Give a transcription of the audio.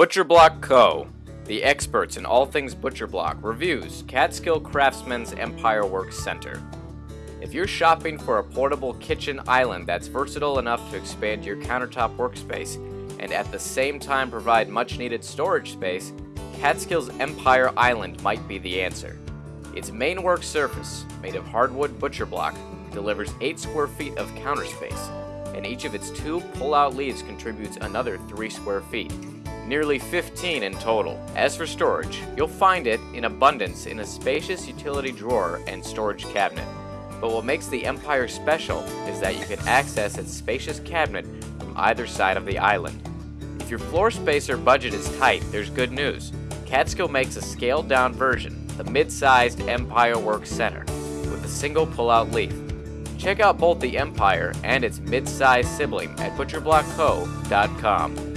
Butcher Block Co., the experts in all things Butcher Block, reviews Catskill Craftsmen's Empire Works Center. If you're shopping for a portable kitchen island that's versatile enough to expand your countertop workspace and at the same time provide much needed storage space, Catskill's Empire Island might be the answer. Its main work surface, made of hardwood butcher block, delivers 8 square feet of counter space, and each of its two pull-out leaves contributes another 3 square feet, nearly 15 in total. As for storage, you'll find it in abundance in a spacious utility drawer and storage cabinet. But what makes the Empire special is that you can access its spacious cabinet from either side of the island. If your floor space or budget is tight, there's good news. Catskill makes a scaled down version, the mid-sized Empire Works Center, with a single pull-out leaf. Check out both the Empire and its mid-sized sibling at butcherblockco.com.